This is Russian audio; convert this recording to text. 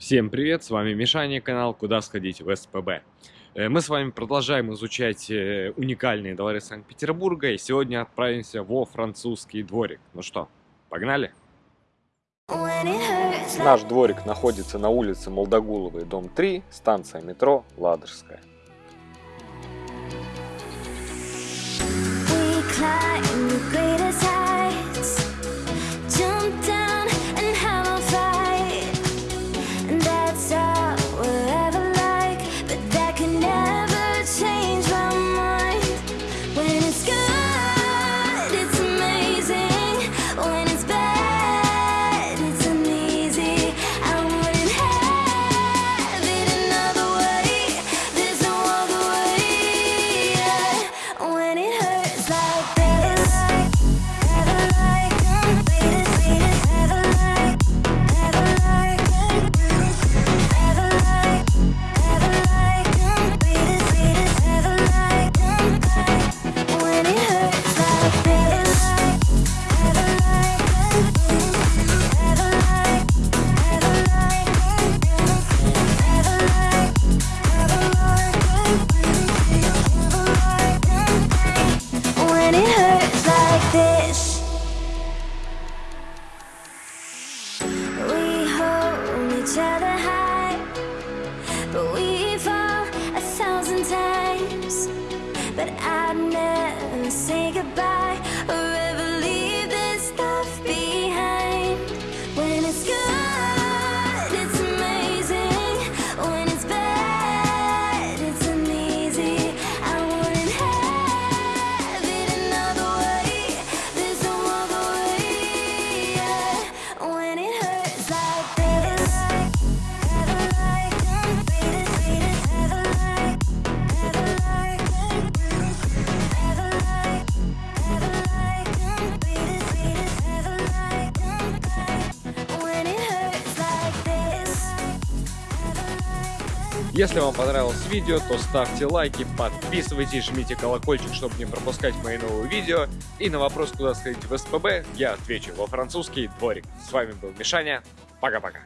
Всем привет, с вами Мишаня, канал «Куда сходить в СПБ». Э, мы с вами продолжаем изучать э, уникальные дворы Санкт-Петербурга и сегодня отправимся во французский дворик. Ну что, погнали? Наш дворик находится на улице Молдогуловой, дом 3, станция метро Ладожская. but I'd never say goodbye Если вам понравилось видео, то ставьте лайки, подписывайтесь, жмите колокольчик, чтобы не пропускать мои новые видео. И на вопрос, куда сходить в СПБ, я отвечу во французский дворик. С вами был Мишаня. Пока-пока.